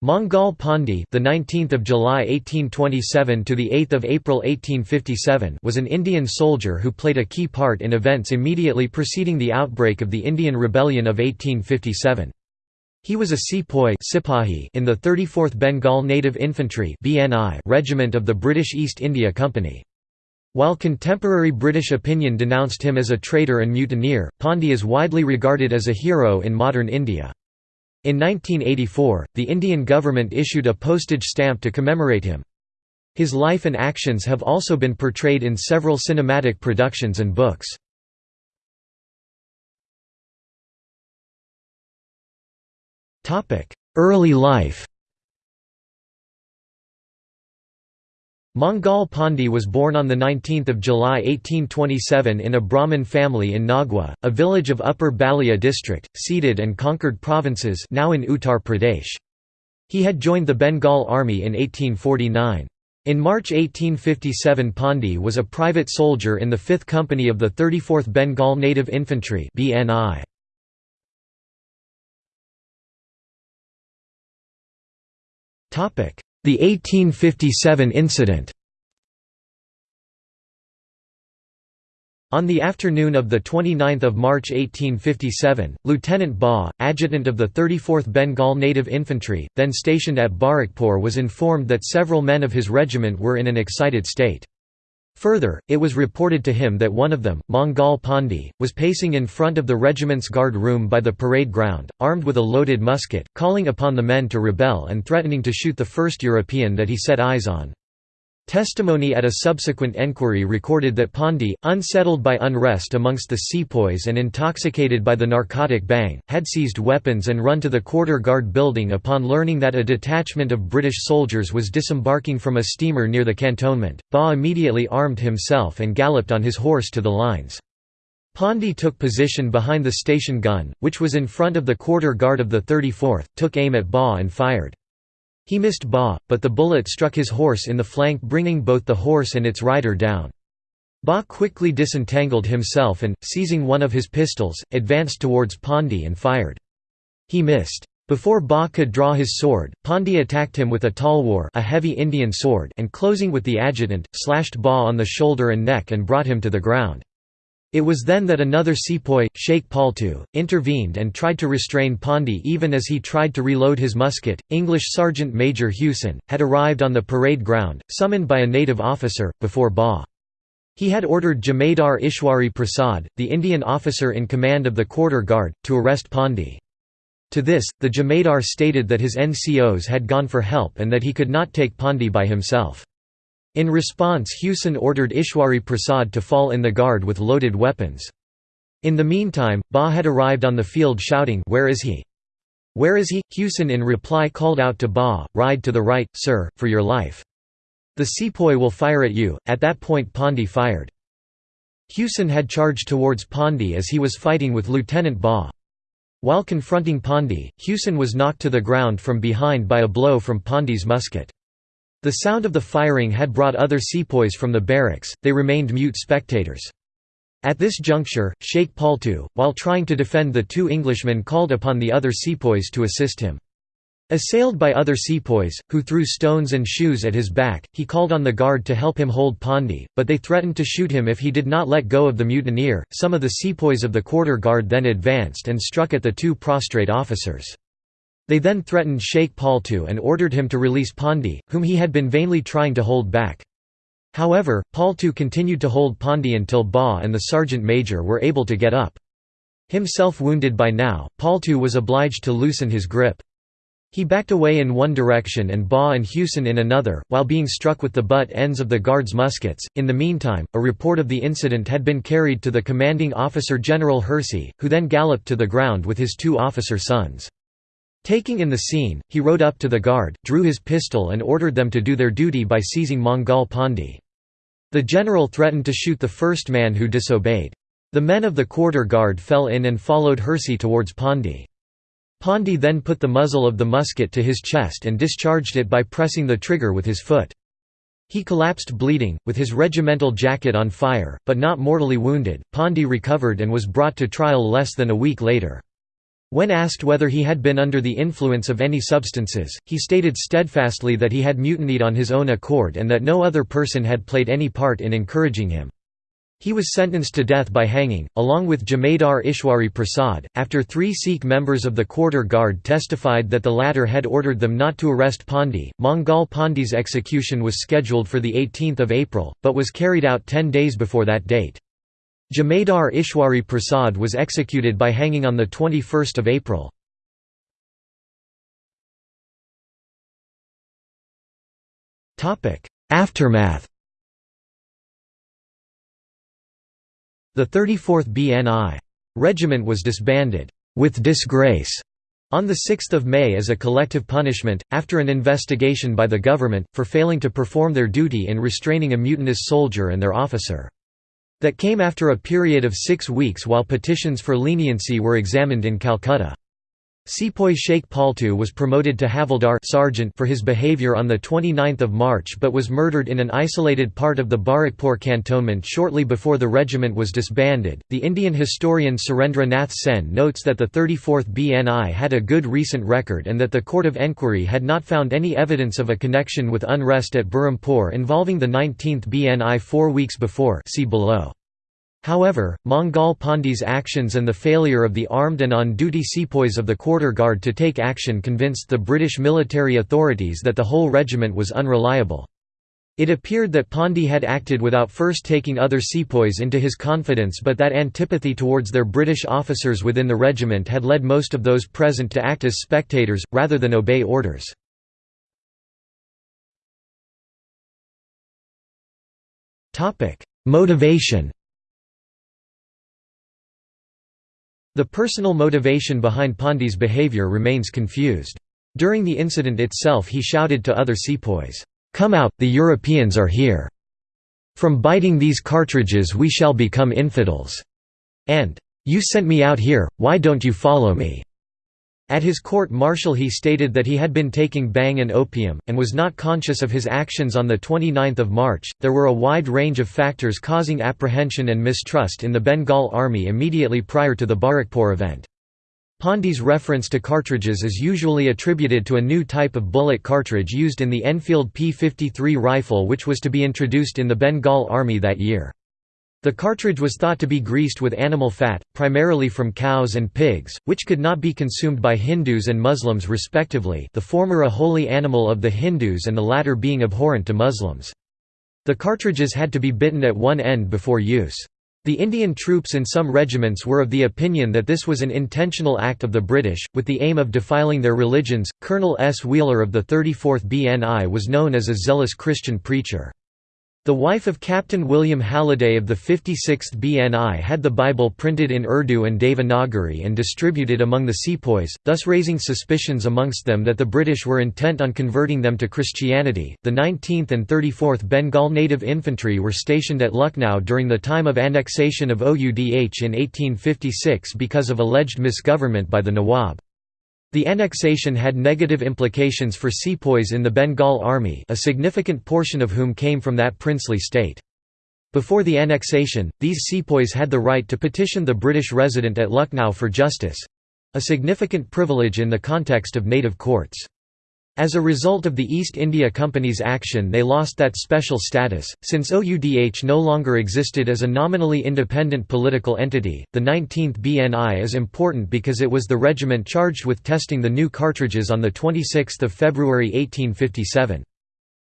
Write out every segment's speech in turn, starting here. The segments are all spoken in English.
Mangal Pandey, the 19th of July 1827 to the 8th of April 1857, was an Indian soldier who played a key part in events immediately preceding the outbreak of the Indian Rebellion of 1857. He was a sepoy Sipahi in the 34th Bengal Native Infantry (BNI) Regiment of the British East India Company. While contemporary British opinion denounced him as a traitor and mutineer, Pandey is widely regarded as a hero in modern India. In 1984, the Indian government issued a postage stamp to commemorate him. His life and actions have also been portrayed in several cinematic productions and books. Early life Mangal Pandey was born on 19 July 1827 in a Brahmin family in Nagwa, a village of Upper Ballia district, ceded and conquered provinces now in Uttar Pradesh. He had joined the Bengal Army in 1849. In March 1857 Pandey was a private soldier in the 5th Company of the 34th Bengal Native Infantry BNI. The 1857 incident On the afternoon of 29 March 1857, Lieutenant Baugh, adjutant of the 34th Bengal Native Infantry, then stationed at Barrackpore was informed that several men of his regiment were in an excited state. Further, it was reported to him that one of them, Mangal Pandey, was pacing in front of the regiment's guard room by the parade ground, armed with a loaded musket, calling upon the men to rebel and threatening to shoot the first European that he set eyes on. Testimony at a subsequent enquiry recorded that Pandey, unsettled by unrest amongst the sepoys and intoxicated by the narcotic bhang, had seized weapons and run to the quarter guard building upon learning that a detachment of British soldiers was disembarking from a steamer near the cantonment. Baugh immediately armed himself and galloped on his horse to the lines. Pandey took position behind the station gun, which was in front of the quarter guard of the 34th, took aim at Baugh and fired. He missed Baugh, but the bullet struck his horse in the flank bringing both the horse and its rider down. Baugh quickly disentangled himself and, seizing one of his pistols, advanced towards Pandey and fired. He missed. Before Baugh could draw his sword, Pandey attacked him with a talwar a heavy Indian sword and closing with the adjutant, slashed Baugh on the shoulder and neck and brought him to the ground. It was then that another sepoy, Sheikh Paltu, intervened and tried to restrain Pandey even as he tried to reload his musket. English Sergeant Major Hewson, had arrived on the parade ground, summoned by a native officer, before Baugh. He had ordered Jamadar Ishwari Prasad, the Indian officer in command of the quarter guard, to arrest Pandey. To this, the Jamadar stated that his NCOs had gone for help and that he could not take Pandey by himself. In response Hewson ordered Ishwari Prasad to fall in the guard with loaded weapons. In the meantime, Baugh had arrived on the field shouting Where is he? Where is he? Hewson in reply called out to Baugh, Ride to the right, sir, for your life. The sepoy will fire at you. At that point Pandey fired. Hewson had charged towards Pandey as he was fighting with Lieutenant Baugh. While confronting Pandey, Hewson was knocked to the ground from behind by a blow from Pandey's musket. The sound of the firing had brought other sepoys from the barracks, they remained mute spectators. At this juncture, Sheikh Paltu, while trying to defend the two Englishmen called upon the other sepoys to assist him. Assailed by other sepoys, who threw stones and shoes at his back, he called on the guard to help him hold Pandey, but they threatened to shoot him if he did not let go of the mutineer. Some of the sepoys of the quarter guard then advanced and struck at the two prostrate officers. They then threatened Sheikh Paltu and ordered him to release Pandey, whom he had been vainly trying to hold back. However, Paltu continued to hold Pandey until Baugh and the sergeant major were able to get up. Himself wounded by now, Paltu was obliged to loosen his grip. He backed away in one direction and Baugh and Hewson in another, while being struck with the butt ends of the guards' muskets. In the meantime, a report of the incident had been carried to the commanding officer General Hearsey, who then galloped to the ground with his two officer sons. Taking in the scene, he rode up to the guard, drew his pistol and ordered them to do their duty by seizing Mangal Pandey. The general threatened to shoot the first man who disobeyed. The men of the quarter guard fell in and followed Hearsey towards Pandey. Pandey then put the muzzle of the musket to his chest and discharged it by pressing the trigger with his foot. He collapsed bleeding, with his regimental jacket on fire, but not mortally wounded. Pandey recovered and was brought to trial less than a week later. When asked whether he had been under the influence of any substances, he stated steadfastly that he had mutinied on his own accord and that no other person had played any part in encouraging him. He was sentenced to death by hanging, along with Jamadar Ishwari Prasad, after three Sikh members of the quarter guard testified that the latter had ordered them not to arrest Pandey. Mangal Pandey's execution was scheduled for 18 April, but was carried out ten days before that date. Jamadar Ishwari Prasad was executed by hanging on 21 April. Aftermath The 34th BNI. Regiment was disbanded, with disgrace, on 6 May as a collective punishment, after an investigation by the government, for failing to perform their duty in restraining a mutinous soldier and their officer. That came after a period of six weeks while petitions for leniency were examined in Calcutta. Sepoy Sheikh Paltu was promoted to Havildar sergeant for his behaviour on 29 March but was murdered in an isolated part of the Barrackpore cantonment shortly before the regiment was disbanded. The Indian historian Surendra Nath Sen notes that the 34th BNI had a good recent record and that the Court of Enquiry had not found any evidence of a connection with unrest at Berhampore involving the 19th BNI four weeks before see below. However, Mangal Pandey's actions and the failure of the armed and on-duty sepoys of the quarter guard to take action convinced the British military authorities that the whole regiment was unreliable. It appeared that Pandey had acted without first taking other sepoys into his confidence but that antipathy towards their British officers within the regiment had led most of those present to act as spectators, rather than obey orders. Motivation The personal motivation behind Pandey's behavior remains confused. During the incident itself he shouted to other sepoys, "'Come out, the Europeans are here! From biting these cartridges we shall become infidels!' and, "'You sent me out here, why don't you follow me?' At his court-martial he stated that he had been taking bhang and opium, and was not conscious of his actions on 29 March. There were a wide range of factors causing apprehension and mistrust in the Bengal army immediately prior to the Barrackpore event. Pandey's reference to cartridges is usually attributed to a new type of bullet cartridge used in the Enfield P-53 rifle which was to be introduced in the Bengal army that year. The cartridge was thought to be greased with animal fat, primarily from cows and pigs, which could not be consumed by Hindus and Muslims respectively the former a holy animal of the Hindus and the latter being abhorrent to Muslims. The cartridges had to be bitten at one end before use. The Indian troops in some regiments were of the opinion that this was an intentional act of the British, with the aim of defiling their religions. Colonel S. Wheeler of the 34th BNI was known as a zealous Christian preacher. The wife of Captain William Halliday of the 56th BNI had the Bible printed in Urdu and Devanagari and distributed among the sepoys, thus raising suspicions amongst them that the British were intent on converting them to Christianity. The 19th and 34th Bengal Native Infantry were stationed at Lucknow during the time of annexation of Oudh in 1856 because of alleged misgovernment by the Nawab. The annexation had negative implications for sepoys in the Bengal army a significant portion of whom came from that princely state. Before the annexation, these sepoys had the right to petition the British resident at Lucknow for justice—a significant privilege in the context of native courts. As a result of the East India Company's action they lost that special status, since OUDH no longer existed as a nominally independent political entity. The 19th BNI is important because it was the regiment charged with testing the new cartridges on 26 February 1857.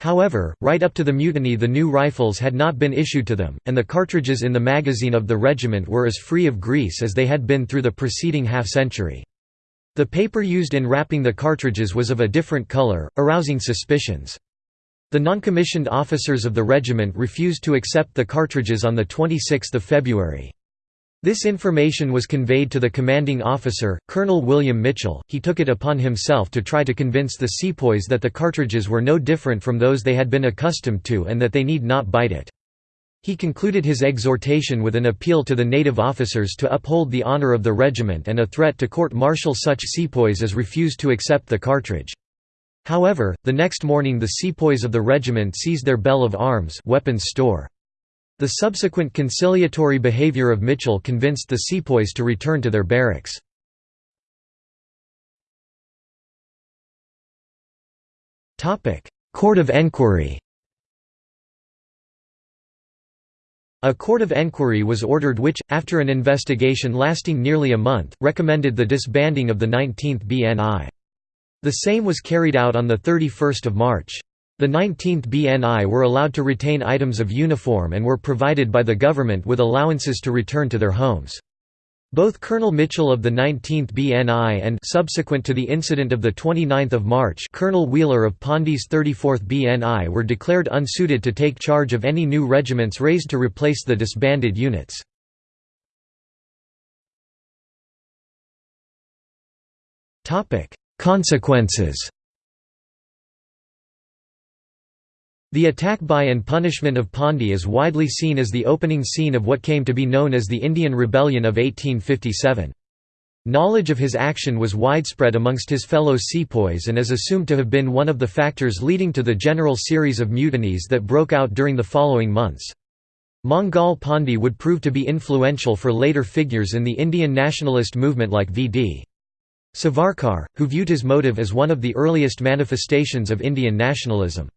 However, right up to the mutiny the new rifles had not been issued to them, and the cartridges in the magazine of the regiment were as free of grease as they had been through the preceding half-century. The paper used in wrapping the cartridges was of a different color, arousing suspicions. The non-commissioned officers of the regiment refused to accept the cartridges on 26 February. This information was conveyed to the commanding officer, Colonel William Mitchell. He took it upon himself to try to convince the sepoys that the cartridges were no different from those they had been accustomed to and that they need not bite it. He concluded his exhortation with an appeal to the native officers to uphold the honor of the regiment and a threat to court-martial such sepoys as refused to accept the cartridge. However, the next morning the sepoys of the regiment seized their bell of arms weapons store. The subsequent conciliatory behavior of Mitchell convinced the sepoys to return to their barracks. Court of Enquiry A court of enquiry was ordered which, after an investigation lasting nearly a month, recommended the disbanding of the 19th BNI. The same was carried out on 31 March. The 19th BNI were allowed to retain items of uniform and were provided by the government with allowances to return to their homes. Both Colonel Mitchell of the 19th BNI and subsequent to the incident of 29 March Colonel Wheeler of Pandey's 34th BNI were declared unsuited to take charge of any new regiments raised to replace the disbanded units. Topic: Consequences The attack by and punishment of Pandey is widely seen as the opening scene of what came to be known as the Indian Rebellion of 1857. Knowledge of his action was widespread amongst his fellow sepoys and is assumed to have been one of the factors leading to the general series of mutinies that broke out during the following months. Mangal Pandey would prove to be influential for later figures in the Indian nationalist movement like V.D. Savarkar, who viewed his motive as one of the earliest manifestations of Indian nationalism.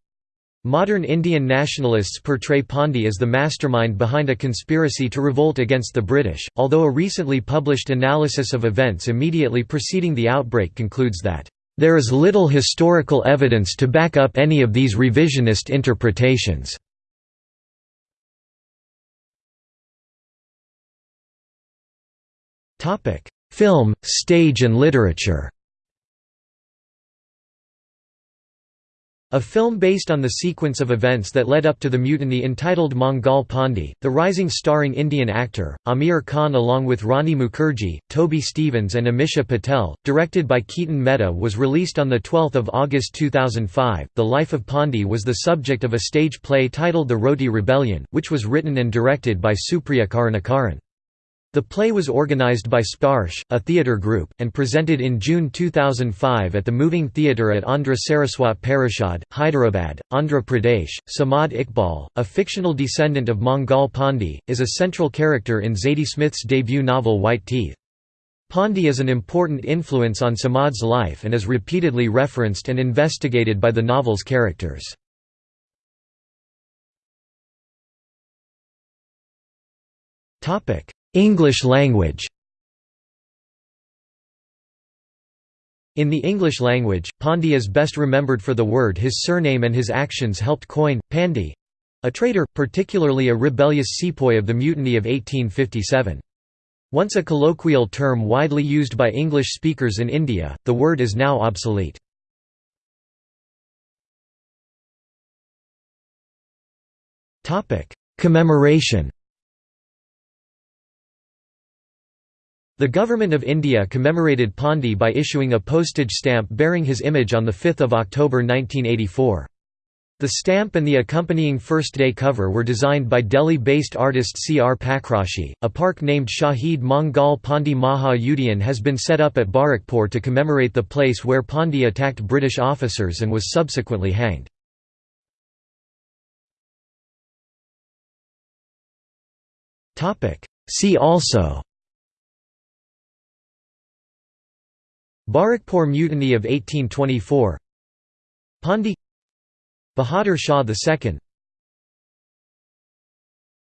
Modern Indian nationalists portray Pandey as the mastermind behind a conspiracy to revolt against the British, although a recently published analysis of events immediately preceding the outbreak concludes that, "...there is little historical evidence to back up any of these revisionist interpretations." Film, stage and literature A film based on the sequence of events that led up to the mutiny entitled Mangal Pandey, the rising starring Indian actor, Aamir Khan along with Rani Mukerji, Toby Stephens and Ameesha Patel, directed by Ketan Mehta was released on 12 August 2005. The life of Pandey was the subject of a stage play titled The Roti Rebellion, which was written and directed by Supriya Karunakaran. The play was organized by Sparsh, a theatre group, and presented in June 2005 at the Moving Theatre at Andhra Saraswat Parishad, Hyderabad, Andhra Pradesh. Samad Iqbal, a fictional descendant of Mangal Pandey, is a central character in Zadie Smith's debut novel White Teeth. Pandey is an important influence on Samad's life and is repeatedly referenced and investigated by the novel's characters. English language In the English language, Pandey is best remembered for the word his surname and his actions helped coin, Pandy—a traitor, particularly a rebellious sepoy of the Mutiny of 1857. Once a colloquial term widely used by English speakers in India, the word is now obsolete. Commemoration The Government of India commemorated Pandey by issuing a postage stamp bearing his image on 5 October 1984. The stamp and the accompanying first-day cover were designed by Delhi-based artist C. R. Pakrashi. A park named Shahid Mangal Pandey Maha has been set up at Barrackpore to commemorate the place where Pandey attacked British officers and was subsequently hanged. See also Barrackpore Mutiny of 1824 Pondy Bahadur Shah II